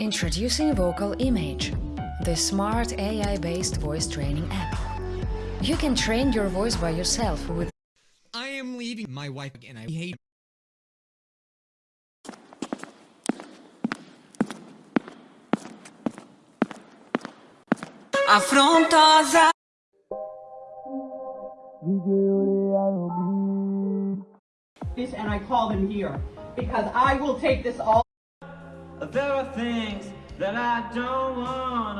Introducing Vocal Image, the smart AI-based voice training app. You can train your voice by yourself with I am leaving my wife and I hate afrontosa. this and I call them here because I will take this all. There are things that I don't want